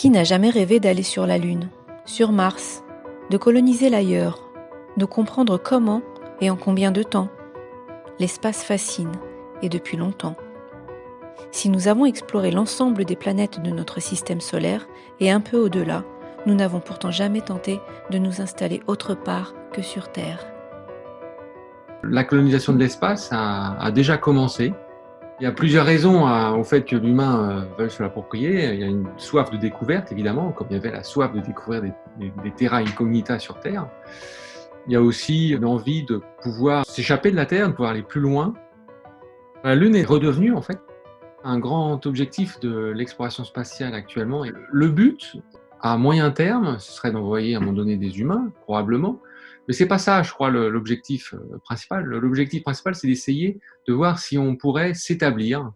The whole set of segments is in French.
Qui n'a jamais rêvé d'aller sur la Lune, sur Mars, de coloniser l'ailleurs, de comprendre comment et en combien de temps L'espace fascine, et depuis longtemps. Si nous avons exploré l'ensemble des planètes de notre système solaire et un peu au-delà, nous n'avons pourtant jamais tenté de nous installer autre part que sur Terre. La colonisation de l'espace a, déjà commencé. Il y a plusieurs raisons au fait que l'humain euh, veuille se l'approprier. Il y a une soif de découverte, évidemment, comme il y avait la soif de découvrir des, des, terra incognita sur Terre. Il y a aussi l'envie de pouvoir s'échapper de la Terre, de pouvoir aller plus loin. La Lune est redevenue, en fait, un grand objectif de l'exploration spatiale actuellement. Le but, à moyen terme, ce serait d'envoyer à un moment donné des humains, probablement, mais c'est pas ça, je crois, l'objectif euh, principal. L'objectif principal, c'est d'essayer de voir si on pourrait s'établir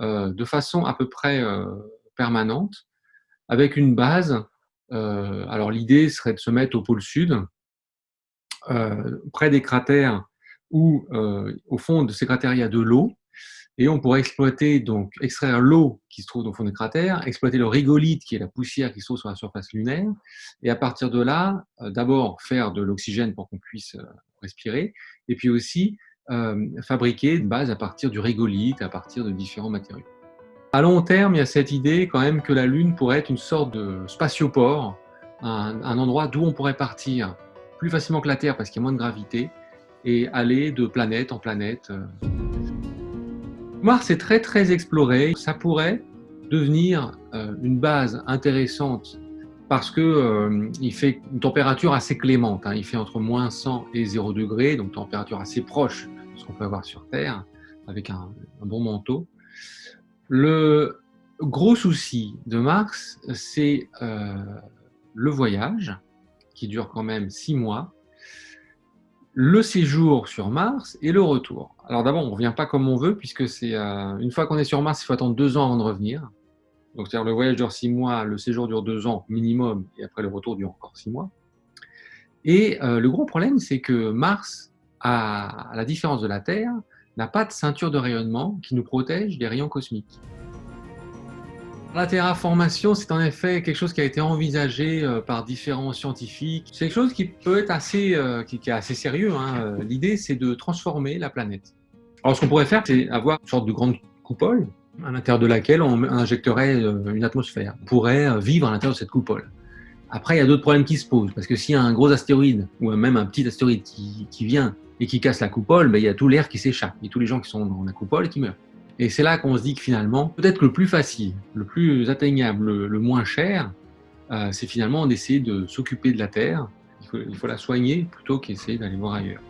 euh, de façon à peu près euh, permanente, avec une base. alors l'idée serait de se mettre au pôle sud, près des cratères où, au fond de ces cratères, il y a de l'eau, et on pourrait exploiter, donc, extraire l'eau qui se trouve au fond des cratères, exploiter le rigolite, qui est la poussière qui se trouve sur la surface lunaire, et à partir de là, euh, d'abord faire de l'oxygène pour qu'on puisse euh, respirer, et puis aussi euh, fabriquer une base à partir du rigolite, à partir de différents matériaux. À long terme, il y a cette idée quand même que la Lune pourrait être une sorte de spatioport, un endroit d'où on pourrait partir plus facilement que la Terre parce qu'il y a moins de gravité, et aller de planète en planète. Mars est très très exploré. Ça pourrait devenir euh, une base intéressante parce que euh, fait une température assez clémente. Hein. Il fait entre moins 100 et 0 degré, donc température assez proche de ce qu'on peut avoir sur Terre, avec un, bon manteau. Le gros souci de Mars, c'est euh, le voyage, qui dure quand même 6 mois, le séjour sur Mars et le retour. Alors d'abord, on ne revient pas comme on veut, puisque c'est euh, une fois qu'on est sur Mars, il faut attendre deux ans avant de revenir. Donc le voyage dure six mois, le séjour dure deux ans minimum, et après le retour dure encore six mois. Et euh, le gros problème, c'est que Mars, à la différence de la Terre, n'a pas de ceinture de rayonnement qui nous protège des rayons cosmiques. La terraformation, c'est en effet quelque chose qui a été envisagé euh, par différents scientifiques. C'est quelque chose qui peut être assez, euh, qui, est assez sérieux. Hein. Euh, l'idée, c'est de transformer la planète. Alors, ce qu'on pourrait faire, c'est avoir une sorte de grande coupole à l'intérieur de laquelle on injecterait une atmosphère. On pourrait vivre à l'intérieur de cette coupole. Après, il y a d'autres problèmes qui se posent, parce que s'il y a un gros astéroïde, ou même un petit astéroïde qui, vient et qui casse la coupole, ben, il y a tout l'air qui s'échappe, et tous les gens qui sont dans la coupole qui meurent. Et c'est là qu'on se dit que finalement, peut-être le plus facile, le plus atteignable, le, moins cher, euh, c'est finalement d'essayer de s'occuper de la Terre. Il faut, il faut la soigner plutôt qu'essayer d'aller voir ailleurs.